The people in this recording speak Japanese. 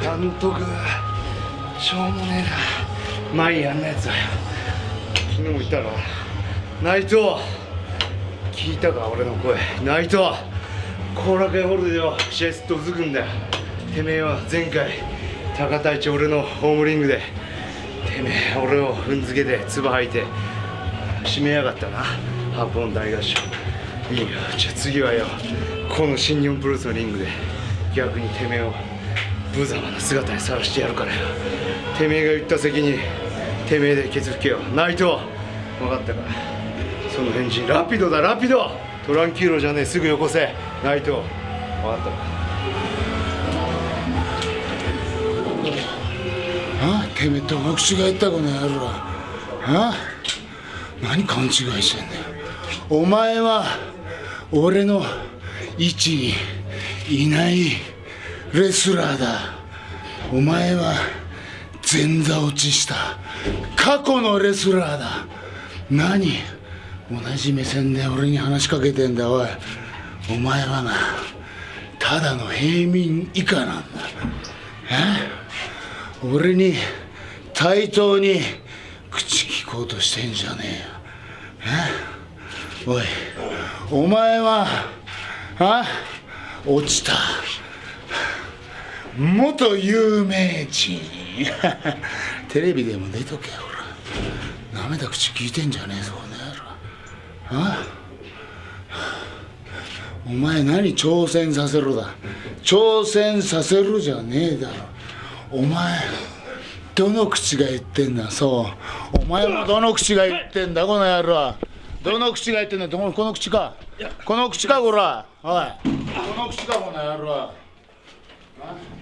監督しょうもねえな。前やんなやつだよ。昨日も言ったろ。内藤。聞いたか俺の声。内藤。後楽園ホールでよ試合すっとうずくんだよ。てめえは前回高田一俺のホームリングでてめえ俺を踏んづけて唾吐いて締めやがったな。ハーポン大合唱。いいよ。じゃあ次はよこの新日本プロレスのリングで逆にてめえを無様な姿にさらしてやるからよてめえが言った責任てめえでケツ拭けよ内藤分かったか。その返事ラピドだラピド。トランキーロじゃねえすぐよこせ。内藤分かったか。あ？てめえどの口が言ったこの野郎。あ？何勘違いしてんだよ。お前は俺の位置にいない。レスラーだ。お前は前座落ちした。過去のレスラーだ。何？同じ目線で俺に話しかけてんだおい。お前はなただの平民以下なんだ。え？俺に対等に口聞こうとしてんじゃねえよ。え？おい。お前はあ？落ちた。元有名人。テレビでも出とけほら。なめた口聞いてんじゃねえぞこの野郎。あ？お前何挑戦させろだ？挑戦させるじゃねえだろ。お前どの口が言ってんだ？そう。お前もどの口が言ってんだこの野郎。どの口が言ってんだ？この口か。この口かこら。おい。この口だこの野郎は。